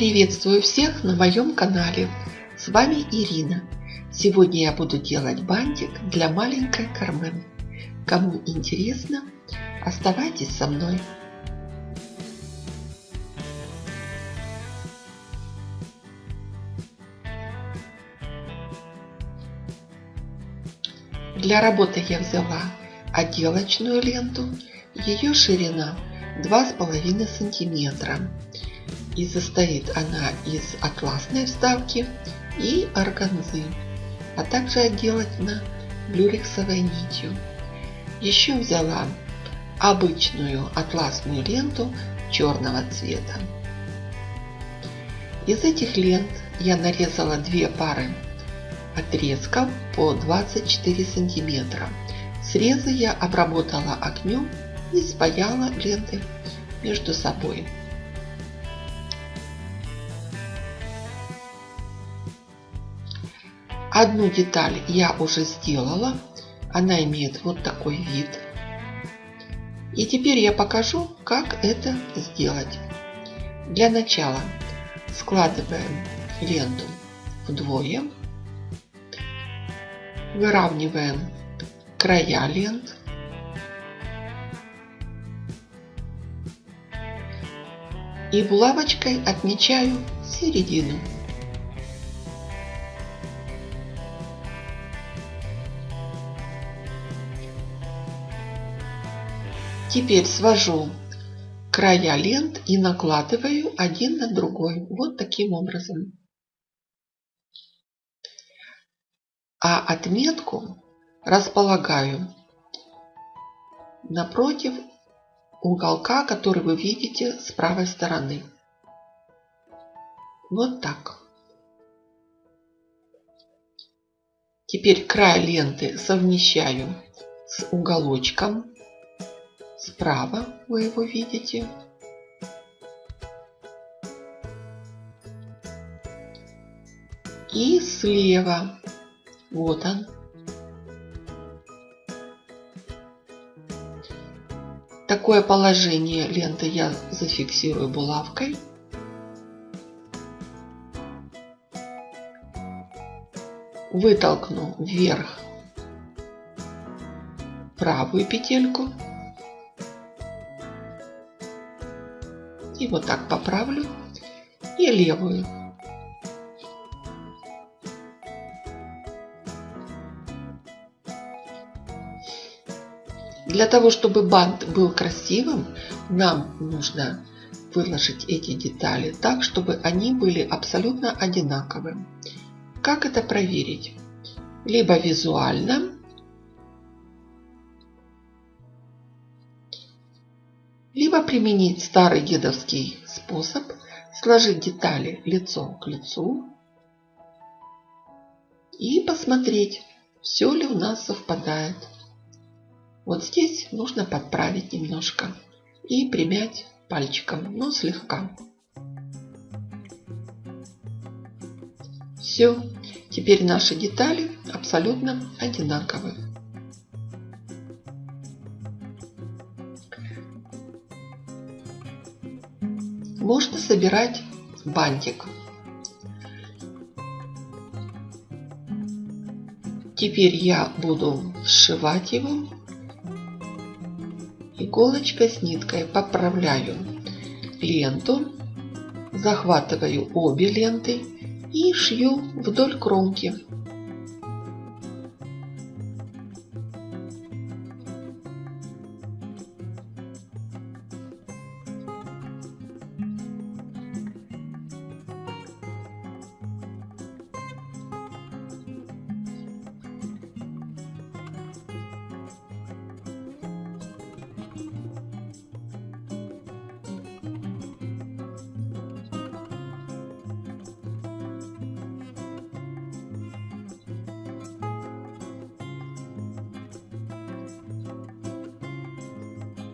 Приветствую всех на моем канале. С вами Ирина. Сегодня я буду делать бантик для маленькой Кармен. Кому интересно, оставайтесь со мной. Для работы я взяла отделочную ленту. Ее ширина 2,5 сантиметра и состоит она из атласной вставки и органзы, а также отделана люрексовой нитью. Еще взяла обычную атласную ленту черного цвета. Из этих лент я нарезала две пары отрезков по 24 сантиметра. Срезы я обработала огнем и спаяла ленты между собой. Одну деталь я уже сделала. Она имеет вот такой вид. И теперь я покажу, как это сделать. Для начала складываем ленту вдвое. Выравниваем края лент. И булавочкой отмечаю середину. Теперь свожу края лент и накладываю один на другой. Вот таким образом. А отметку располагаю напротив уголка, который вы видите с правой стороны. Вот так. Теперь край ленты совмещаю с уголочком Справа вы его видите. И слева. Вот он. Такое положение ленты я зафиксирую булавкой. Вытолкну вверх правую петельку вот так поправлю. И левую. Для того, чтобы бант был красивым, нам нужно выложить эти детали так, чтобы они были абсолютно одинаковыми. Как это проверить? Либо визуально, Либо применить старый дедовский способ, сложить детали лицо к лицу и посмотреть, все ли у нас совпадает. Вот здесь нужно подправить немножко и примять пальчиком, но слегка. Все, теперь наши детали абсолютно одинаковые. Можно собирать бантик. Теперь я буду сшивать его иголочкой с ниткой. Поправляю ленту, захватываю обе ленты и шью вдоль кромки.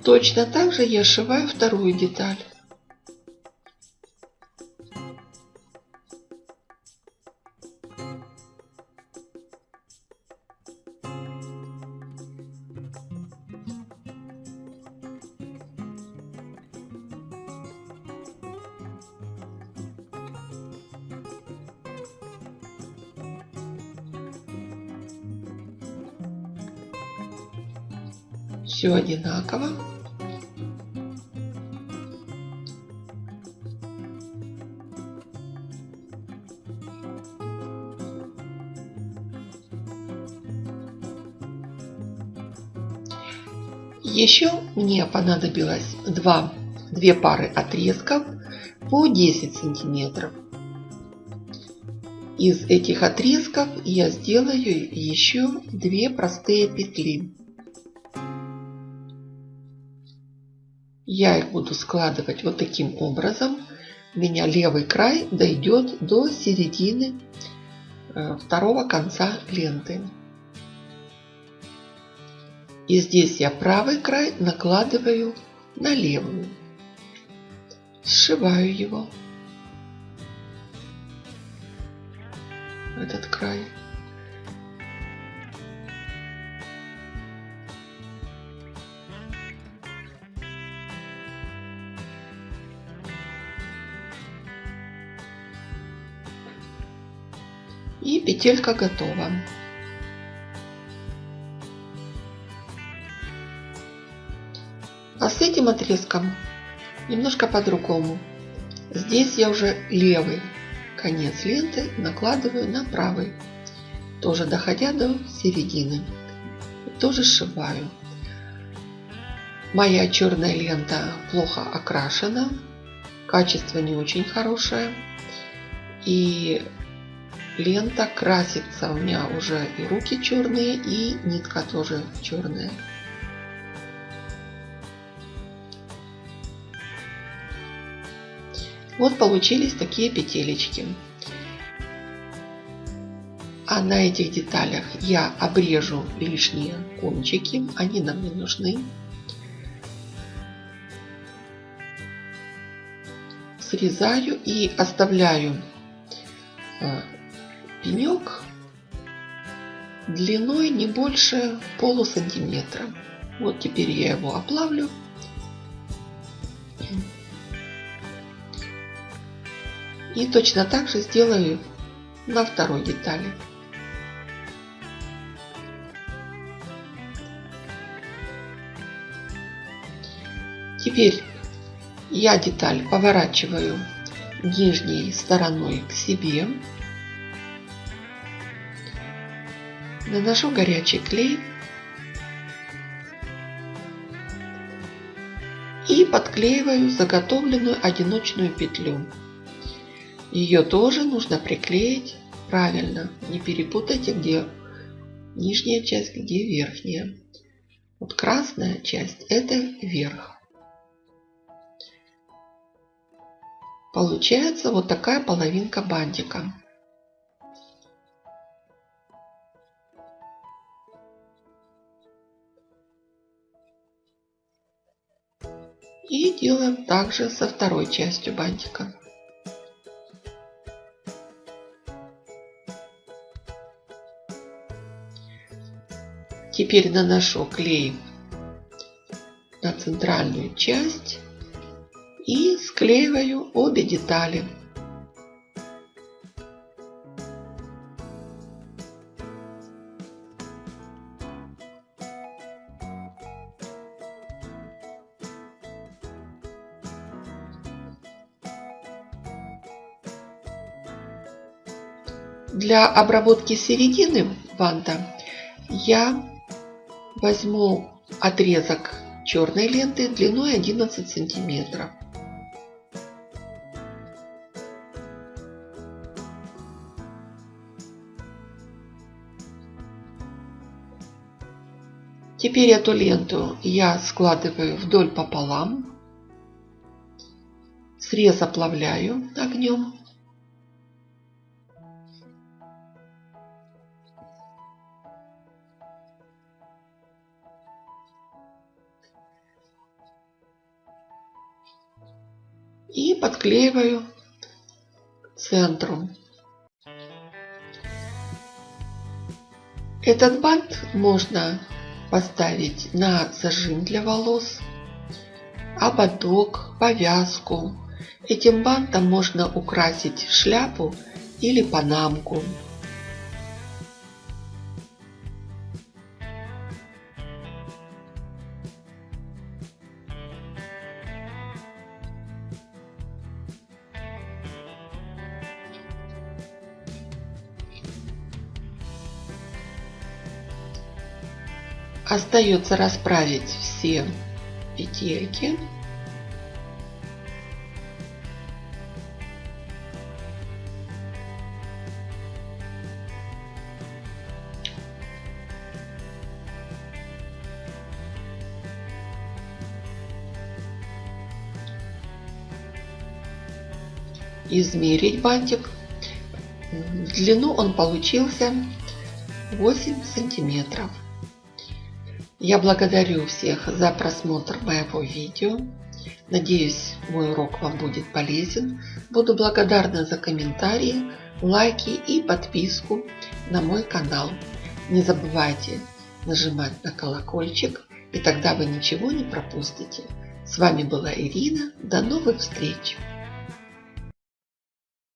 Точно так же я сшиваю вторую деталь. все одинаково. Еще мне понадобилось два, две пары отрезков по 10 сантиметров. Из этих отрезков я сделаю еще две простые петли. Я их буду складывать вот таким образом. У меня левый край дойдет до середины э, второго конца ленты. И здесь я правый край накладываю на левую. Сшиваю его. Этот край. И петелька готова. А с этим отрезком немножко по-другому. Здесь я уже левый конец ленты накладываю на правый, тоже доходя до середины. Тоже сшиваю. Моя черная лента плохо окрашена, качество не очень хорошее. И лента красится. У меня уже и руки черные, и нитка тоже черная. Вот получились такие петелечки. А на этих деталях я обрежу лишние кончики, они нам не нужны. Срезаю и оставляю э, пенек длиной не больше полусантиметра. Вот теперь я его оплавлю И точно так же сделаю на второй детали. Теперь я деталь поворачиваю нижней стороной к себе. Наношу горячий клей. И подклеиваю заготовленную одиночную петлю. Ее тоже нужно приклеить правильно. Не перепутайте, где нижняя часть, где верхняя. Вот красная часть это верх. Получается вот такая половинка бантика. И делаем также со второй частью бантика. Теперь наношу клей на центральную часть и склеиваю обе детали. Для обработки середины банта я Возьму отрезок черной ленты длиной 11 сантиметров. Теперь эту ленту я складываю вдоль пополам, срез оплавляю огнем и подклеиваю к центру. Этот бант можно поставить на зажим для волос, ободок, повязку. Этим бантом можно украсить шляпу или панамку. Остается расправить все петельки. измерить бантик. В длину он получился 8 сантиметров. Я благодарю всех за просмотр моего видео. Надеюсь, мой урок вам будет полезен. Буду благодарна за комментарии, лайки и подписку на мой канал. Не забывайте нажимать на колокольчик, и тогда вы ничего не пропустите. С вами была Ирина. До новых встреч!